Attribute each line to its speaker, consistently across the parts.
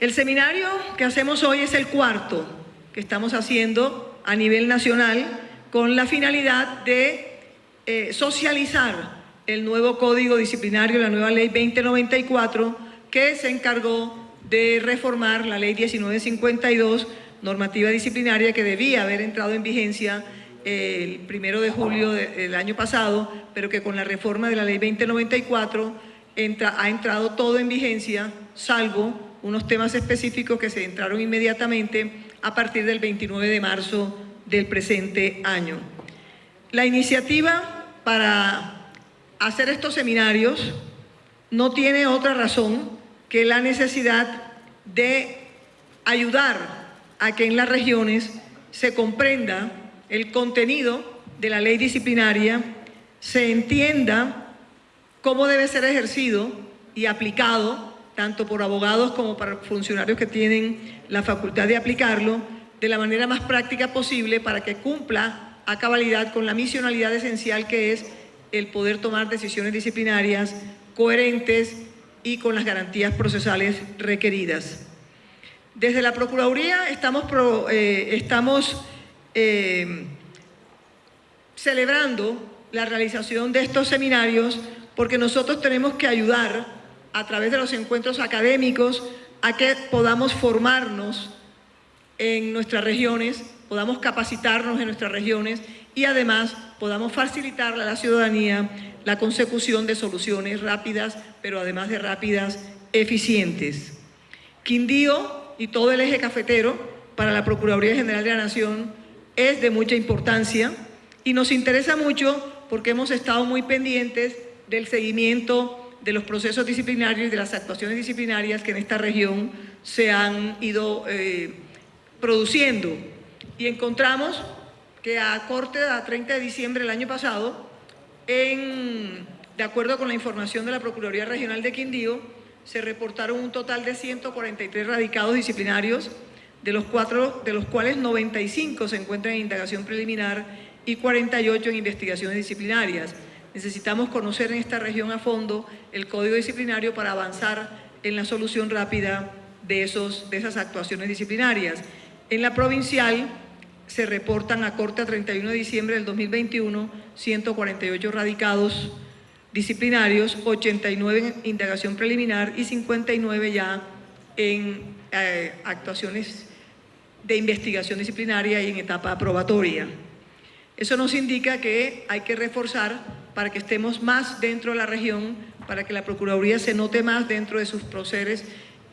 Speaker 1: El seminario que hacemos hoy es el cuarto que estamos haciendo a nivel nacional con la finalidad de eh, socializar el nuevo Código Disciplinario, la nueva Ley 2094, que se encargó de reformar la Ley 1952, normativa disciplinaria que debía haber entrado en vigencia el primero de julio del año pasado, pero que con la reforma de la ley 2094 entra, ha entrado todo en vigencia, salvo unos temas específicos que se entraron inmediatamente a partir del 29 de marzo del presente año. La iniciativa para hacer estos seminarios no tiene otra razón que la necesidad de ayudar a que en las regiones se comprenda el contenido de la ley disciplinaria, se entienda cómo debe ser ejercido y aplicado, tanto por abogados como para funcionarios que tienen la facultad de aplicarlo, de la manera más práctica posible para que cumpla a cabalidad con la misionalidad esencial que es el poder tomar decisiones disciplinarias coherentes y con las garantías procesales requeridas. Desde la Procuraduría estamos, eh, estamos eh, celebrando la realización de estos seminarios porque nosotros tenemos que ayudar a través de los encuentros académicos a que podamos formarnos en nuestras regiones, podamos capacitarnos en nuestras regiones y además podamos facilitar a la ciudadanía la consecución de soluciones rápidas, pero además de rápidas, eficientes. Quindío y todo el eje cafetero para la Procuraduría General de la Nación es de mucha importancia y nos interesa mucho porque hemos estado muy pendientes del seguimiento de los procesos disciplinarios y de las actuaciones disciplinarias que en esta región se han ido eh, produciendo. Y encontramos que a corte de 30 de diciembre del año pasado, en, de acuerdo con la información de la Procuraduría Regional de Quindío, se reportaron un total de 143 radicados disciplinarios de los, cuatro, de los cuales 95 se encuentran en indagación preliminar y 48 en investigaciones disciplinarias. Necesitamos conocer en esta región a fondo el código disciplinario para avanzar en la solución rápida de, esos, de esas actuaciones disciplinarias. En la provincial se reportan a corte a 31 de diciembre del 2021 148 radicados disciplinarios, 89 en indagación preliminar y 59 ya en eh, actuaciones de investigación disciplinaria y en etapa aprobatoria. Eso nos indica que hay que reforzar para que estemos más dentro de la región, para que la Procuraduría se note más dentro de sus procederes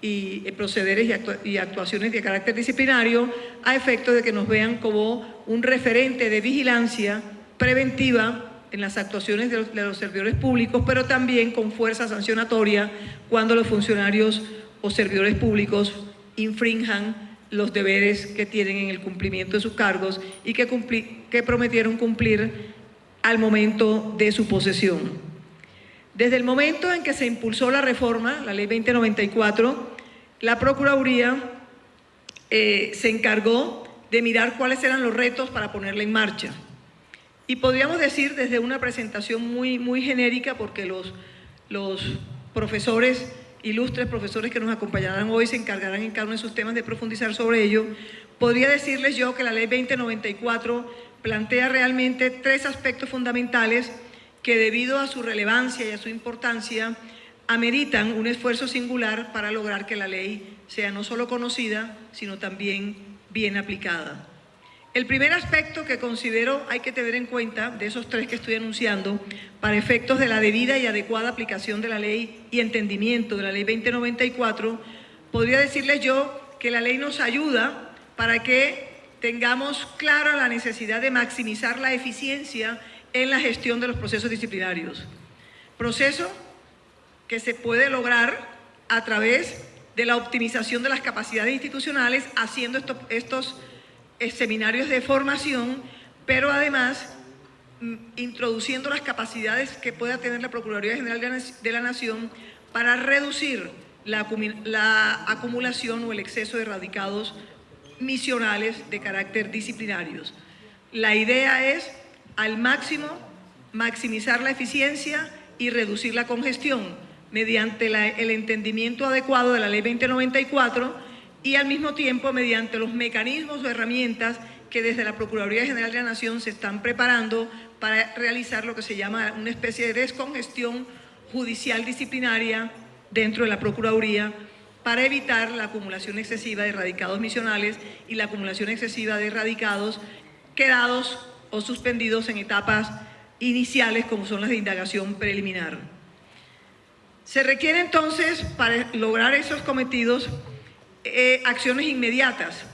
Speaker 1: y, eh, procederes y, actuaciones de carácter disciplinario a efecto de que nos vean como un referente de vigilancia preventiva en las actuaciones de los, de los servidores públicos, pero también con fuerza sancionatoria cuando los funcionarios o servidores públicos infrinjan los deberes que tienen en el cumplimiento de sus cargos y que, que prometieron cumplir al momento de su posesión. Desde el momento en que se impulsó la reforma, la ley 2094, la Procuraduría eh, se encargó de mirar cuáles eran los retos para ponerla en marcha. Y podríamos decir desde una presentación muy, muy genérica, porque los, los profesores ilustres profesores que nos acompañarán hoy se encargarán en cada uno de sus temas de profundizar sobre ello, podría decirles yo que la ley 2094 plantea realmente tres aspectos fundamentales que debido a su relevancia y a su importancia ameritan un esfuerzo singular para lograr que la ley sea no solo conocida, sino también bien aplicada. El primer aspecto que considero hay que tener en cuenta de esos tres que estoy anunciando para efectos de la debida y adecuada aplicación de la ley y entendimiento de la ley 2094, podría decirles yo que la ley nos ayuda para que tengamos clara la necesidad de maximizar la eficiencia en la gestión de los procesos disciplinarios. Proceso que se puede lograr a través de la optimización de las capacidades institucionales haciendo estos, estos eh, seminarios de formación, pero además mm, introduciendo las capacidades que pueda tener la Procuraduría General de la Nación para reducir la, la acumulación o el exceso de radicados misionales de carácter disciplinarios. La idea es, al máximo, maximizar la eficiencia y reducir la congestión, mediante el entendimiento adecuado de la Ley 2094 y al mismo tiempo mediante los mecanismos o herramientas que desde la Procuraduría General de la Nación se están preparando para realizar lo que se llama una especie de descongestión judicial disciplinaria dentro de la Procuraduría para evitar la acumulación excesiva de radicados misionales y la acumulación excesiva de radicados quedados o suspendidos en etapas iniciales como son las de indagación preliminar. Se requiere entonces, para lograr esos cometidos, eh, acciones inmediatas,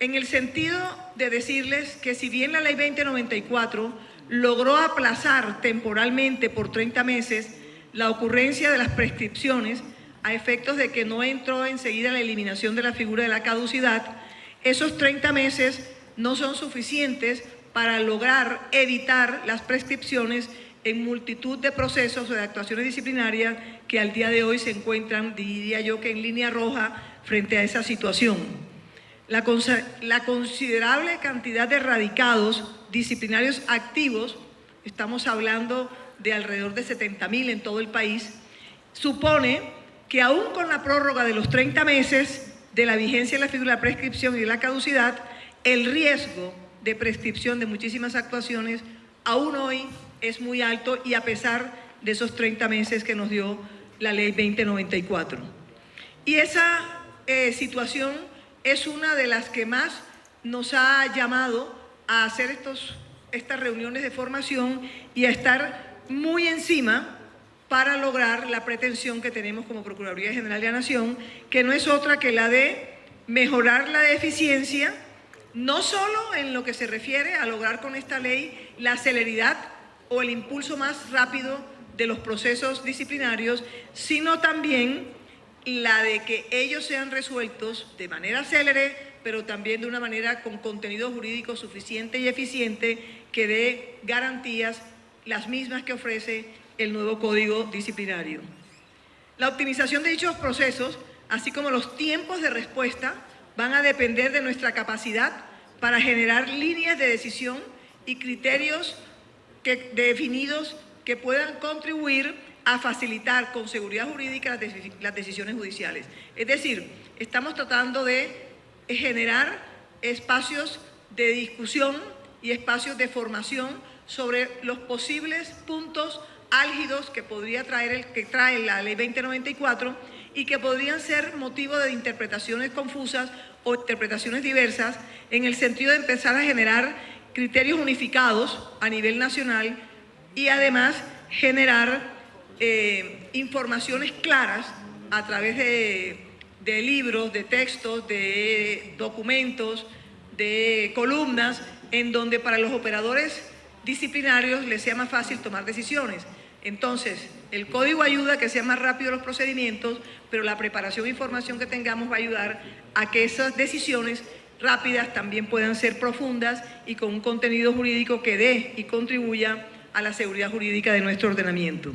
Speaker 1: en el sentido de decirles que si bien la ley 2094 logró aplazar temporalmente por 30 meses la ocurrencia de las prescripciones a efectos de que no entró enseguida la eliminación de la figura de la caducidad, esos 30 meses no son suficientes para lograr evitar las prescripciones en multitud de procesos o de actuaciones disciplinarias que al día de hoy se encuentran, diría yo, que en línea roja frente a esa situación. La, considerable cantidad de radicados disciplinarios activos, estamos hablando de alrededor de 70.000 en todo el país, supone que aún con la prórroga de los 30 meses de la vigencia de la figura de prescripción y de la caducidad, el riesgo de prescripción de muchísimas actuaciones aún hoy es muy alto y a pesar de esos 30 meses que nos dio la ley 2094. Y esa eh, situación es una de las que más nos ha llamado a hacer estos, estas reuniones de formación y a estar muy encima para lograr la pretensión que tenemos como Procuraduría General de la Nación, que no es otra que la de mejorar la eficiencia, no solo en lo que se refiere a lograr con esta ley la celeridad o el impulso más rápido de los procesos disciplinarios, sino también la de que ellos sean resueltos de manera célere, pero también de una manera con contenido jurídico suficiente y eficiente que dé garantías las mismas que ofrece el nuevo Código Disciplinario. La optimización de dichos procesos, así como los tiempos de respuesta, van a depender de nuestra capacidad para generar líneas de decisión y criterios definidos que puedan contribuir a facilitar con seguridad jurídica las, decisiones judiciales. Es decir, estamos tratando de generar espacios de discusión y espacios de formación sobre los posibles puntos álgidos que podría traer el que trae la ley 2094 y que podrían ser motivo de interpretaciones confusas o interpretaciones diversas en el sentido de empezar a generar criterios unificados a nivel nacional y además generar eh, informaciones claras a través de, de libros, de textos, de documentos, de columnas, en donde para los operadores disciplinarios les sea más fácil tomar decisiones. Entonces, el código ayuda a que sean más rápidos los procedimientos, pero la preparación e información que tengamos va a ayudar a que esas decisiones rápidas también puedan ser profundas y con un contenido jurídico que dé y contribuya a la seguridad jurídica de nuestro ordenamiento.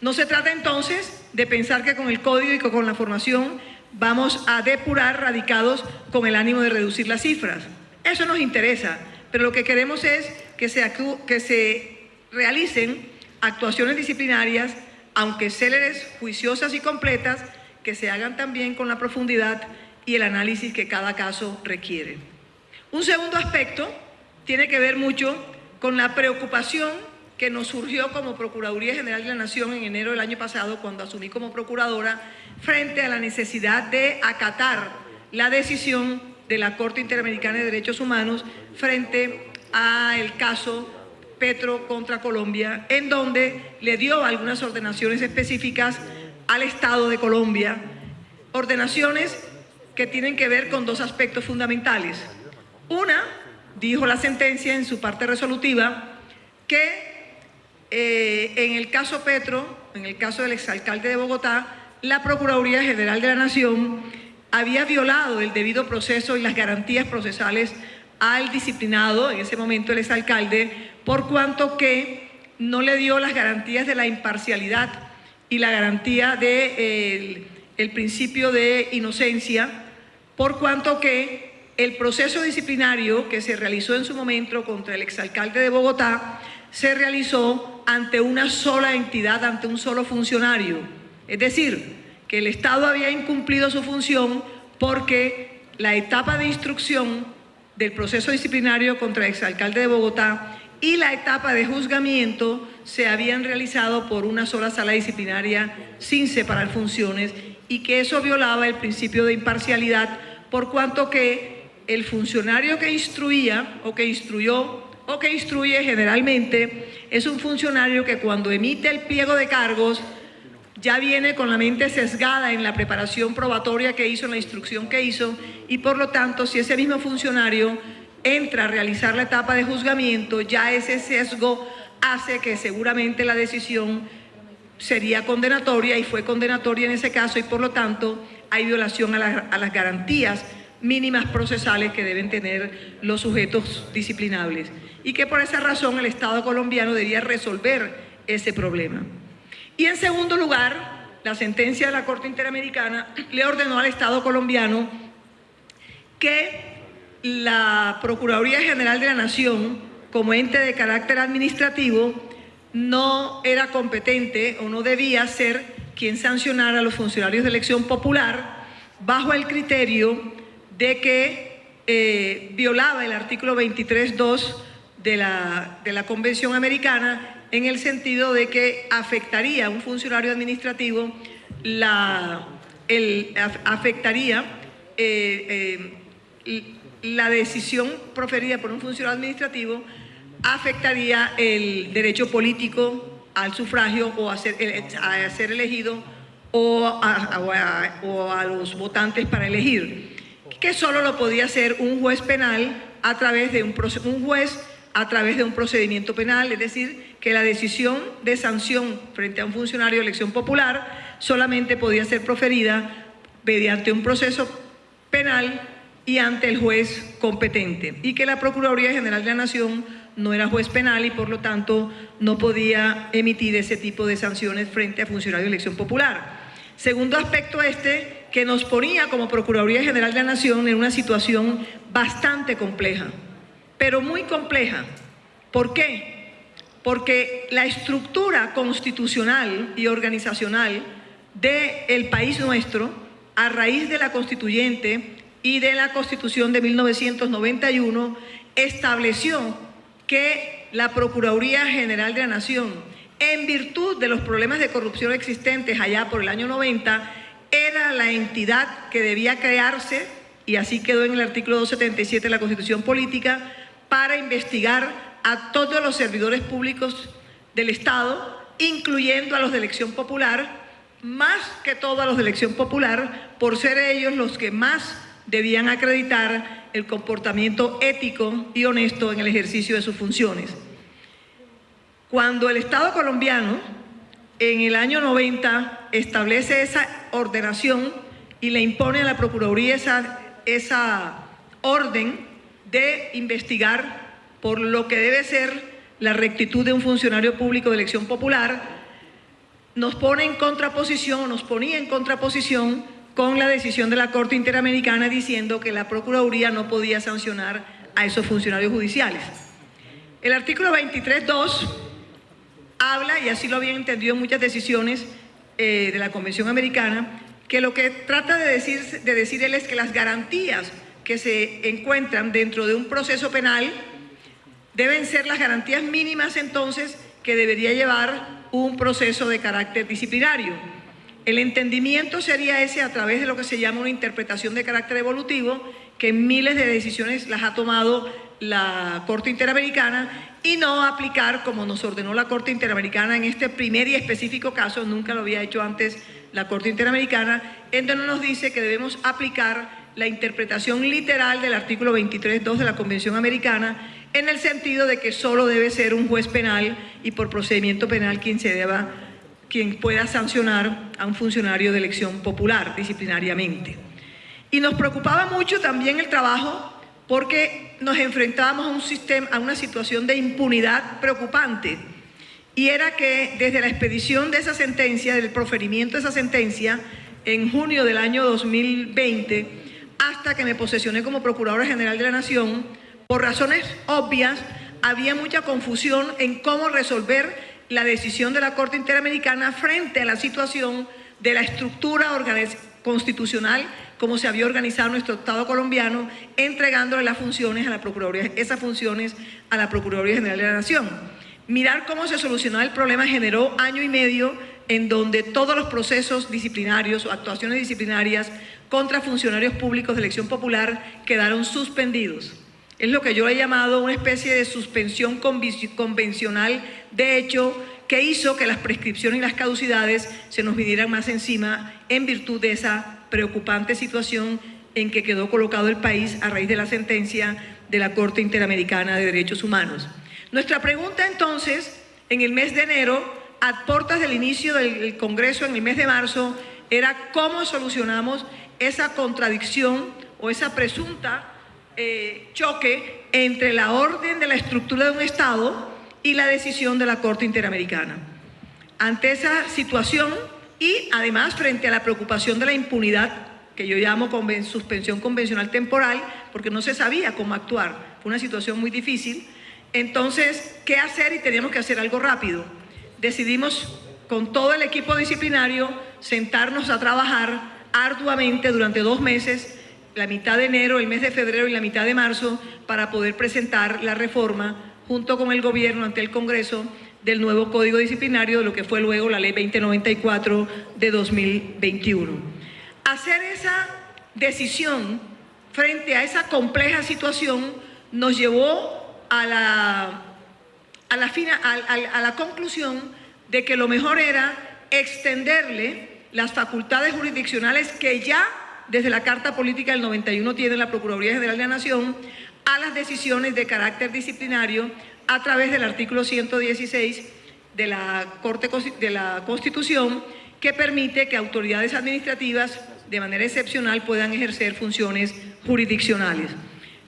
Speaker 1: No se trata entonces de pensar que con el código y con la formación vamos a depurar radicados con el ánimo de reducir las cifras. Eso nos interesa, pero lo que queremos es que se, que se realicen actuaciones disciplinarias, aunque céleres, juiciosas y completas, que se hagan también con la profundidad y el análisis que cada caso requiere. Un segundo aspecto tiene que ver mucho con la preocupación que nos surgió como Procuraduría General de la Nación en enero del año pasado, cuando asumí como procuradora, frente a la necesidad de acatar la decisión de la Corte Interamericana de Derechos Humanos frente al caso Petro contra Colombia, en donde le dio algunas ordenaciones específicas al Estado de Colombia, ordenaciones que tienen que ver con dos aspectos fundamentales. Una, dijo la sentencia en su parte resolutiva, que eh, en el caso Petro, en el caso del exalcalde de Bogotá, la Procuraduría General de la Nación había violado el debido proceso y las garantías procesales al disciplinado, en ese momento el exalcalde, por cuanto que no le dio las garantías de la imparcialidad y la garantía del el principio de inocencia, por cuanto que el proceso disciplinario que se realizó en su momento contra el exalcalde de Bogotá se realizó ante una sola entidad, ante un solo funcionario. Es decir, que el Estado había incumplido su función porque la etapa de instrucción del proceso disciplinario contra el exalcalde de Bogotá y la etapa de juzgamiento se habían realizado por una sola sala disciplinaria sin separar funciones y que eso violaba el principio de imparcialidad por cuanto que el funcionario que instruía o que instruyó o que instruye generalmente es un funcionario que cuando emite el pliego de cargos ya viene con la mente sesgada en la preparación probatoria que hizo, en la instrucción que hizo y por lo tanto si ese mismo funcionario entra a realizar la etapa de juzgamiento, ya ese sesgo hace que seguramente la decisión sería condenatoria y fue condenatoria en ese caso y por lo tanto hay violación a, las garantías mínimas procesales que deben tener los sujetos disciplinables y que por esa razón el Estado colombiano debía resolver ese problema. Y en segundo lugar, la sentencia de la Corte Interamericana le ordenó al Estado colombiano que la Procuraduría General de la Nación, como ente de carácter administrativo, no era competente o no debía ser quien sancionara a los funcionarios de elección popular bajo el criterio de que eh, violaba el artículo 23.2 de la, de la Convención Americana en el sentido de que afectaría a un funcionario administrativo, la, el, afectaría eh, eh, la decisión proferida por un funcionario administrativo, afectaría el derecho político al sufragio o a ser, ser elegido o a, los votantes para elegir, que solo lo podía hacer un juez penal a través de un, un juez a través de un procedimiento penal, es decir, que la decisión de sanción frente a un funcionario de elección popular solamente podía ser proferida mediante un proceso penal y ante el juez competente y que la Procuraduría General de la Nación no era juez penal y por lo tanto no podía emitir ese tipo de sanciones frente a funcionarios de elección popular. Segundo aspecto este, que nos ponía como Procuraduría General de la Nación en una situación bastante compleja pero muy compleja. ¿Por qué? Porque la estructura constitucional y organizacional del país nuestro, a raíz de la constituyente y de la constitución de 1991, estableció que la Procuraduría General de la Nación, en virtud de los problemas de corrupción existentes allá por el año 90, era la entidad que debía crearse, y así quedó en el artículo 277 de la Constitución Política, para investigar a todos los servidores públicos del Estado, incluyendo a los de elección popular, más que todo a los de elección popular, por ser ellos los que más debían acreditar el comportamiento ético y honesto en el ejercicio de sus funciones. Cuando el Estado colombiano en el año 90 establece esa ordenación y le impone a la Procuraduría esa, esa orden de investigar por lo que debe ser la rectitud de un funcionario público de elección popular, nos pone en contraposición, nos ponía en contraposición con la decisión de la Corte Interamericana diciendo que la Procuraduría no podía sancionar a esos funcionarios judiciales. El artículo 23.2 habla, y así lo habían entendido en muchas decisiones eh, de la Convención Americana, que lo que trata de decir, de decir él es que las garantías que se encuentran dentro de un proceso penal deben ser las garantías mínimas entonces que debería llevar un proceso de carácter disciplinario. El entendimiento sería ese a través de lo que se llama una interpretación de carácter evolutivo, que miles de decisiones las ha tomado la Corte Interamericana y no aplicar como nos ordenó la Corte Interamericana en este primer y específico caso, nunca lo había hecho antes la Corte Interamericana, en donde nos dice que debemos aplicar la interpretación literal del artículo 23.2 de la Convención Americana en el sentido de que solo debe ser un juez penal y por procedimiento penal quien se deba quien pueda sancionar a un funcionario de elección popular disciplinariamente. Y nos preocupaba mucho también el trabajo porque nos enfrentábamos a, un sistema, a una situación de impunidad preocupante y era que desde la expedición de esa sentencia, del proferimiento de esa sentencia, en junio del año 2020, hasta que me posesioné como Procuradora General de la Nación, por razones obvias, había mucha confusión en cómo resolver la decisión de la Corte Interamericana frente a la situación de la estructura constitucional como se había organizado nuestro Estado colombiano, entregándole las funciones a la Procuraduría, esas funciones a la Procuraduría General de la Nación. Mirar cómo se solucionó el problema generó año y medio en donde todos los procesos disciplinarios o actuaciones disciplinarias contra funcionarios públicos de elección popular quedaron suspendidos. Es lo que yo he llamado una especie de suspensión convencional de hecho que hizo que las prescripciones y las caducidades se nos vinieran más encima en virtud de esa preocupante situación en que quedó colocado el país a raíz de la sentencia de la Corte Interamericana de Derechos Humanos. Nuestra pregunta entonces, en el mes de enero, a portas del inicio del Congreso en el mes de marzo, era cómo solucionamos esa contradicción o esa presunta eh, choque entre la orden de la estructura de un Estado y la decisión de la Corte Interamericana. Ante esa situación y además frente a la preocupación de la impunidad, que yo llamo suspensión convencional temporal, porque no se sabía cómo actuar, fue una situación muy difícil, entonces, ¿qué hacer? Y teníamos que hacer algo rápido. Decidimos con todo el equipo disciplinario sentarnos a trabajar arduamente durante dos meses, la mitad de enero, el mes de febrero y la mitad de marzo, para poder presentar la reforma junto con el gobierno ante el Congreso del nuevo Código Disciplinario, de lo que fue luego la Ley 2094 de 2021. Hacer esa decisión frente a esa compleja situación nos llevó a la, a la, a, la conclusión de que lo mejor era extenderle las facultades jurisdiccionales que ya desde la Carta Política del 91 tiene la Procuraduría General de la Nación a las decisiones de carácter disciplinario a través del artículo 116 de la, Corte, de la Constitución que permite que autoridades administrativas de manera excepcional puedan ejercer funciones jurisdiccionales.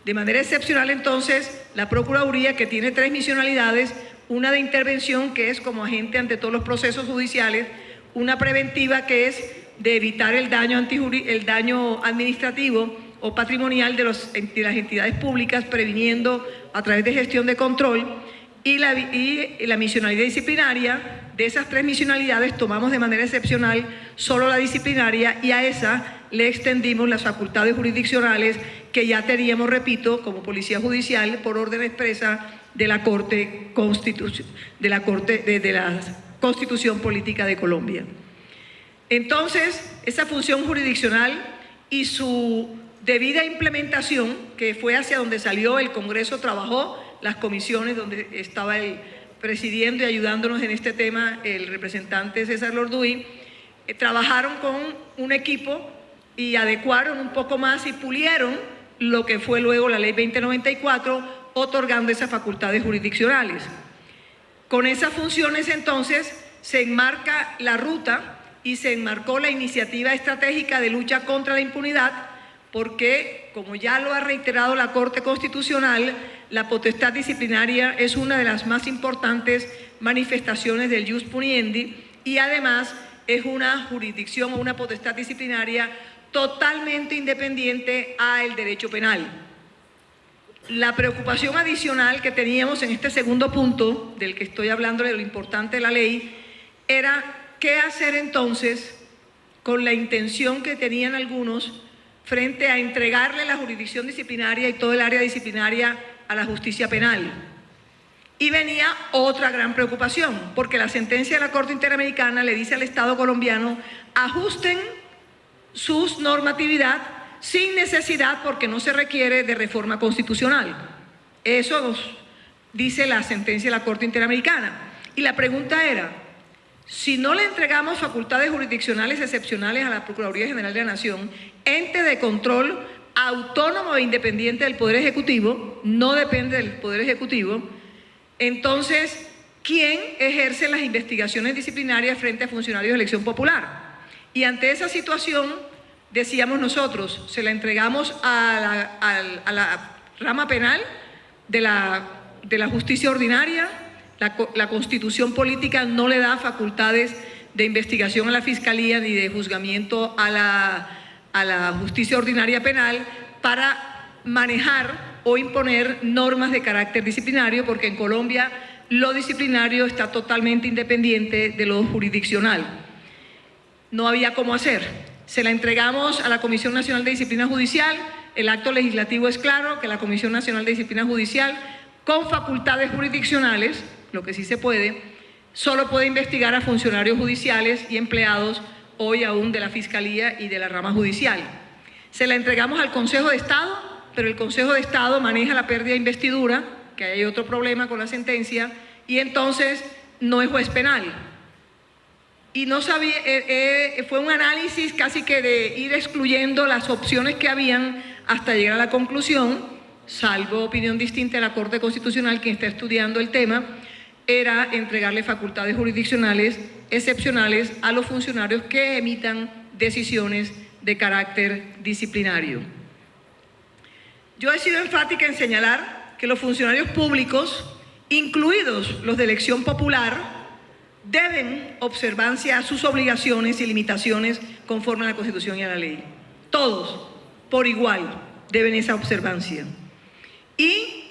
Speaker 1: De manera excepcional, entonces, la Procuraduría, que tiene tres misionalidades, una de intervención, que es como agente ante todos los procesos judiciales, una preventiva, que es de evitar el daño, el daño administrativo o patrimonial de, los, de, las entidades públicas, previniendo a través de gestión de control, y la, y la misionalidad disciplinaria, de esas tres misionalidades tomamos de manera excepcional solo la disciplinaria y a esa le extendimos las facultades jurisdiccionales que ya teníamos, repito, como Policía Judicial por orden expresa de la Corte, de la, Corte de, la Constitución Política de Colombia. Entonces, esa función jurisdiccional y su debida implementación, que fue hacia donde salió el Congreso, trabajó las comisiones donde estaba el presidiendo y ayudándonos en este tema el representante César Lorduy, eh, trabajaron con un equipo y adecuaron un poco más y pulieron lo que fue luego la ley 2094, otorgando esas facultades jurisdiccionales. Con esas funciones entonces se enmarca la ruta y se enmarcó la iniciativa estratégica de lucha contra la impunidad porque, como ya lo ha reiterado la Corte Constitucional, la potestad disciplinaria es una de las más importantes manifestaciones del jus puniendi y además es una jurisdicción o una potestad disciplinaria totalmente independiente al derecho penal. La preocupación adicional que teníamos en este segundo punto, del que estoy hablando de lo importante de la ley, era qué hacer entonces con la intención que tenían algunos frente a entregarle la jurisdicción disciplinaria y todo el área disciplinaria a la justicia penal. Y venía otra gran preocupación, porque la sentencia de la Corte Interamericana le dice al Estado colombiano, ajusten su normatividad sin necesidad porque no se requiere de reforma constitucional. Eso dice la sentencia de la Corte Interamericana. Y la pregunta era, si no le entregamos facultades jurisdiccionales excepcionales a la Procuraduría General de la Nación, ente de control autónomo e independiente del Poder Ejecutivo, no depende del Poder Ejecutivo, entonces, ¿quién ejerce las investigaciones disciplinarias frente a funcionarios de elección popular? Y ante esa situación, decíamos nosotros, se la entregamos a la, rama penal de la, justicia ordinaria, la, constitución política no le da facultades de investigación a la fiscalía ni de juzgamiento a la, a la justicia ordinaria penal para manejar o imponer normas de carácter disciplinario, porque en Colombia lo disciplinario está totalmente independiente de lo jurisdiccional. No había cómo hacer. Se la entregamos a la Comisión Nacional de Disciplina Judicial, el acto legislativo es claro que la Comisión Nacional de Disciplina Judicial, con facultades jurisdiccionales, lo que sí se puede, solo puede investigar a funcionarios judiciales y empleados hoy aún de la Fiscalía y de la rama judicial. Se la entregamos al Consejo de Estado, pero el Consejo de Estado maneja la pérdida de investidura, que hay otro problema con la sentencia, y entonces no es juez penal. Y no sabía, eh, eh, fue un análisis casi que de ir excluyendo las opciones que habían hasta llegar a la conclusión, salvo opinión distinta de la Corte Constitucional, quien está estudiando el tema, era entregarle facultades jurisdiccionales excepcionales a los funcionarios que emitan decisiones de carácter disciplinario. Yo he sido enfática en señalar que los funcionarios públicos, incluidos los de elección popular, deben observancia a sus obligaciones y limitaciones conforme a la Constitución y a la ley. Todos, por igual, deben esa observancia. Y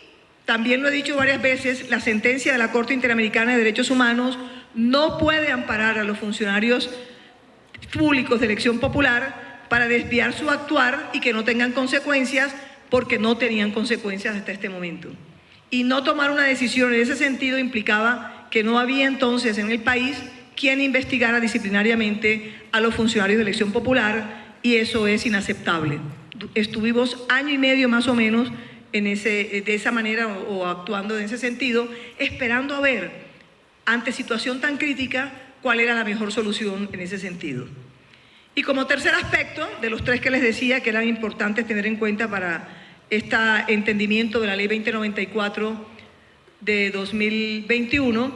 Speaker 1: también lo he dicho varias veces, la sentencia de la Corte Interamericana de Derechos Humanos no puede amparar a los funcionarios públicos de elección popular para desviar su actuar y que no tengan consecuencias porque no tenían consecuencias hasta este momento. Y no tomar una decisión en ese sentido implicaba que no había entonces en el país quien investigara disciplinariamente a los funcionarios de elección popular y eso es inaceptable. Estuvimos año y medio más o menos en ese, de esa manera o, actuando en ese sentido, esperando a ver, ante situación tan crítica, cuál era la mejor solución en ese sentido. Y como tercer aspecto, de los tres que les decía que eran importantes tener en cuenta para este entendimiento de la Ley 2094 de 2021,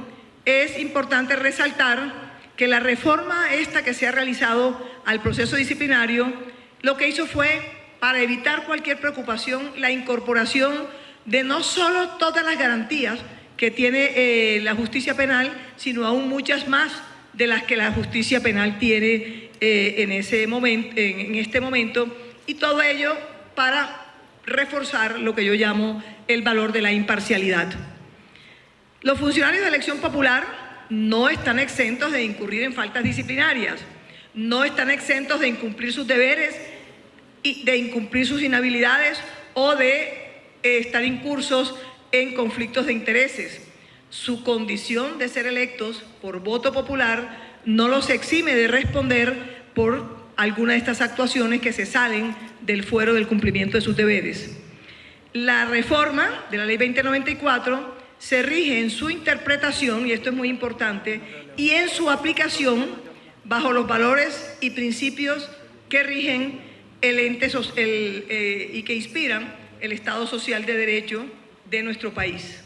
Speaker 1: es importante resaltar que la reforma esta que se ha realizado al proceso disciplinario, lo que hizo fue para evitar cualquier preocupación la incorporación de no solo todas las garantías que tiene eh, la justicia penal, sino aún muchas más de las que la justicia penal tiene eh, en, ese momento, en este momento, y todo ello para reforzar lo que yo llamo el valor de la imparcialidad. Los funcionarios de elección popular no están exentos de incurrir en faltas disciplinarias, no están exentos de incumplir sus deberes de incumplir sus inhabilidades o de eh, estar incursos en conflictos de intereses. Su condición de ser electos por voto popular no los exime de responder por alguna de estas actuaciones que se salen del fuero del cumplimiento de sus deberes. La reforma de la Ley 2094 se rige en su interpretación, y esto es muy importante, y en su aplicación bajo los valores y principios que rigen el ente el, y que inspiran el Estado Social de Derecho de nuestro país.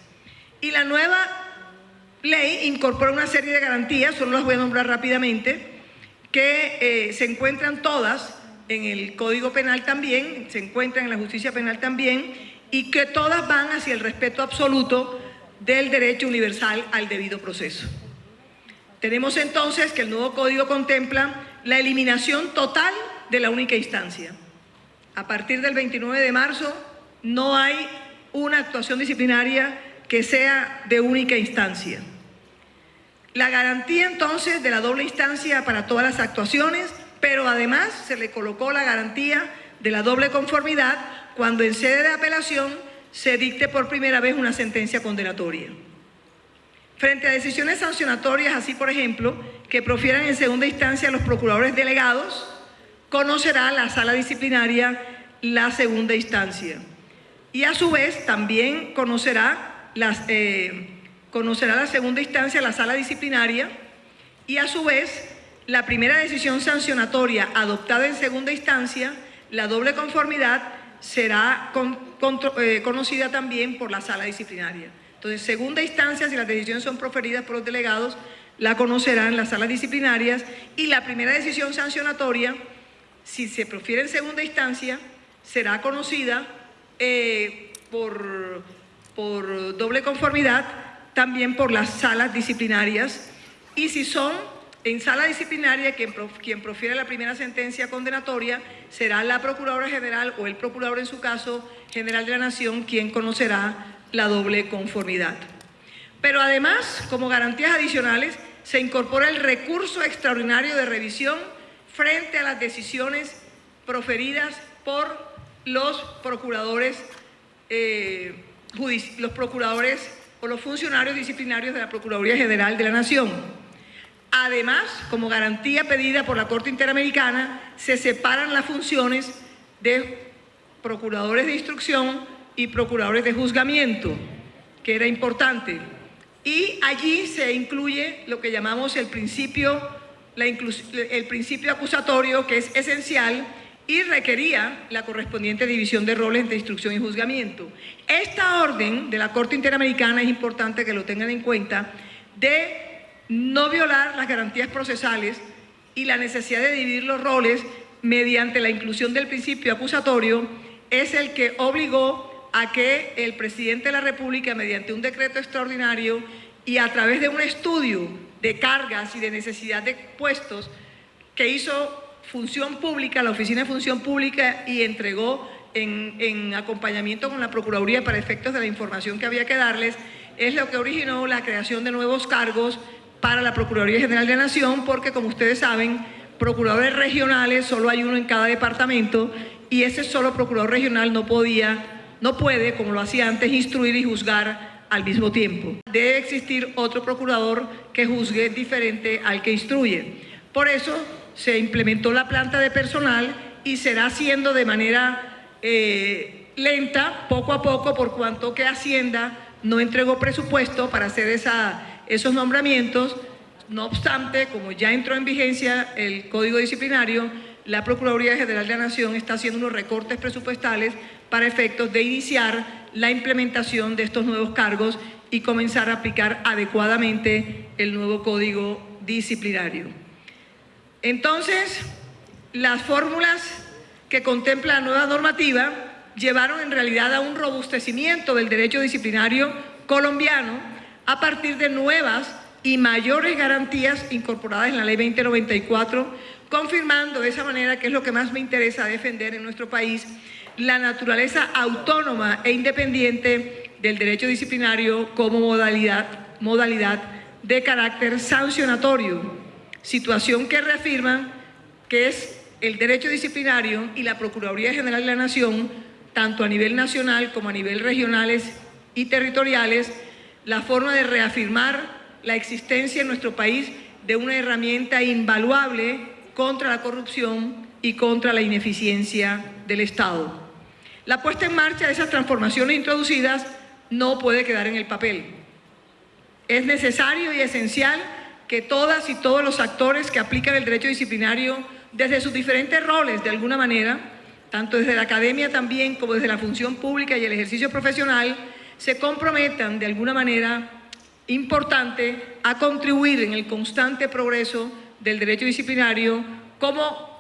Speaker 1: Y la nueva ley incorpora una serie de garantías, solo las voy a nombrar rápidamente, que eh, se encuentran todas en el Código Penal también, se encuentran en la justicia penal también, y que todas van hacia el respeto absoluto del derecho universal al debido proceso. Tenemos entonces que el nuevo código contempla la eliminación total de la única instancia. A partir del 29 de marzo no hay una actuación disciplinaria que sea de única instancia. La garantía entonces de la doble instancia para todas las actuaciones, pero además se le colocó la garantía de la doble conformidad cuando en sede de apelación se dicte por primera vez una sentencia condenatoria. Frente a decisiones sancionatorias, así por ejemplo, que profieran en segunda instancia los procuradores delegados, conocerá la sala disciplinaria la segunda instancia. Y a su vez también conocerá, las, eh, conocerá la segunda instancia la sala disciplinaria y a su vez la primera decisión sancionatoria adoptada en segunda instancia, la doble conformidad, será eh, conocida también por la sala disciplinaria. Entonces, segunda instancia, si las decisiones son proferidas por los delegados, la conocerán las salas disciplinarias y la primera decisión sancionatoria si se profiere en segunda instancia, será conocida eh, por, por doble conformidad también por las salas disciplinarias y si son en sala disciplinaria quien, quien profiere la primera sentencia condenatoria será la Procuradora General o el Procurador en su caso General de la Nación quien conocerá la doble conformidad. Pero además, como garantías adicionales, se incorpora el recurso extraordinario de revisión frente a las decisiones proferidas por los procuradores, eh, los procuradores o los funcionarios disciplinarios de la Procuraduría General de la Nación. Además, como garantía pedida por la Corte Interamericana, se separan las funciones de procuradores de instrucción y procuradores de juzgamiento, que era importante. Y allí se incluye lo que llamamos el principio, el principio acusatorio, que es esencial y requería la correspondiente división de roles entre instrucción y juzgamiento. Esta orden de la Corte Interamericana es importante que lo tengan en cuenta de no violar las garantías procesales y la necesidad de dividir los roles mediante la inclusión del principio acusatorio es el que obligó a que el presidente de la República, mediante un decreto extraordinario y a través de un estudio de cargas y de necesidad de puestos que hizo Función Pública, la Oficina de Función Pública, y entregó en, en acompañamiento con la Procuraduría para efectos de la información que había que darles, es lo que originó la creación de nuevos cargos para la Procuraduría General de la Nación, porque como ustedes saben, procuradores regionales solo hay uno en cada departamento y ese solo procurador regional no podía no puede, como lo hacía antes, instruir y juzgar al mismo tiempo. Debe existir otro procurador que juzgue diferente al que instruye. Por eso se implementó la planta de personal y será haciendo de manera eh, lenta, poco a poco, por cuanto que Hacienda no entregó presupuesto para hacer esos nombramientos. No obstante, como ya entró en vigencia el Código Disciplinario, la Procuraduría General de la Nación está haciendo unos recortes presupuestales para efectos de iniciar la implementación de estos nuevos cargos y comenzar a aplicar adecuadamente el nuevo código disciplinario. Entonces, las fórmulas que contempla la nueva normativa llevaron en realidad a un robustecimiento del derecho disciplinario colombiano a partir de nuevas y mayores garantías incorporadas en la Ley 2094, confirmando de esa manera, que es lo que más me interesa defender en nuestro país, la naturaleza autónoma e independiente del derecho disciplinario como modalidad, modalidad de carácter sancionatorio, situación que reafirma que es el derecho disciplinario y la Procuraduría General de la Nación, tanto a nivel nacional como a nivel regionales y territoriales, la forma de reafirmar la existencia en nuestro país de una herramienta invaluable contra la corrupción y contra la ineficiencia del Estado. La puesta en marcha de esas transformaciones introducidas no puede quedar en el papel. Es necesario y esencial que todas y todos los actores que aplican el derecho disciplinario desde sus diferentes roles, de alguna manera, tanto desde la academia también como desde la función pública y el ejercicio profesional, se comprometan de alguna manera importante a contribuir en el constante progreso del derecho disciplinario como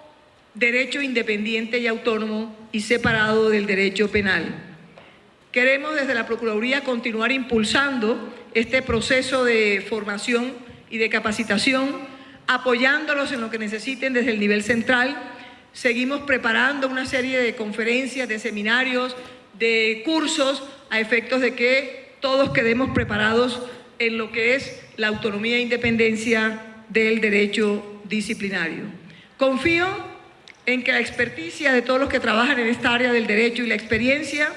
Speaker 1: derecho independiente y autónomo y separado del derecho penal. Queremos desde la Procuraduría continuar impulsando este proceso de formación y de capacitación, apoyándolos en lo que necesiten desde el nivel central. Seguimos preparando una serie de conferencias, de seminarios, de cursos a efectos de que todos quedemos preparados en lo que es la autonomía e independencia del derecho disciplinario. Confío en que la experticia de todos los que trabajan en esta área del derecho y la experiencia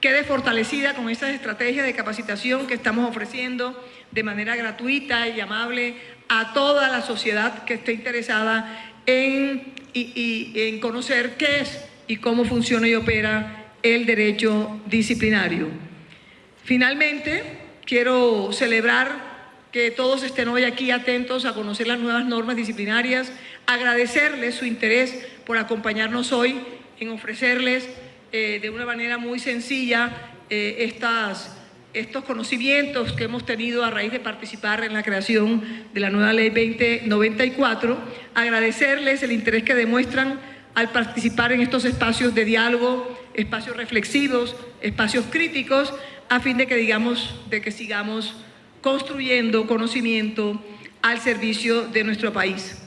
Speaker 1: quede fortalecida con estas estrategias de capacitación que estamos ofreciendo de manera gratuita y amable a toda la sociedad que esté interesada en, en conocer qué es y cómo funciona y opera el derecho disciplinario. Finalmente, quiero celebrar que todos estén hoy aquí atentos a conocer las nuevas normas disciplinarias, agradecerles su interés por acompañarnos hoy en ofrecerles eh, de una manera muy sencilla eh, estos conocimientos que hemos tenido a raíz de participar en la creación de la nueva Ley 2094, agradecerles el interés que demuestran al participar en estos espacios de diálogo, espacios reflexivos, espacios críticos, a fin de que digamos, de que sigamos construyendo conocimiento al servicio de nuestro país.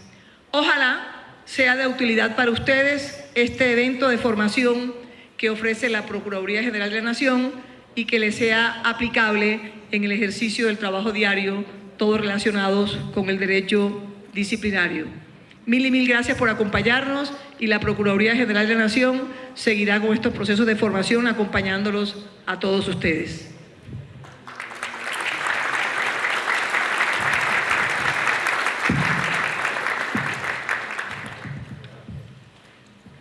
Speaker 1: Ojalá sea de utilidad para ustedes este evento de formación que ofrece la Procuraduría General de la Nación y que les sea aplicable en el ejercicio del trabajo diario, todos relacionados con el derecho disciplinario. Mil y mil gracias por acompañarnos y la Procuraduría General de la Nación seguirá con estos procesos de formación acompañándolos a todos ustedes.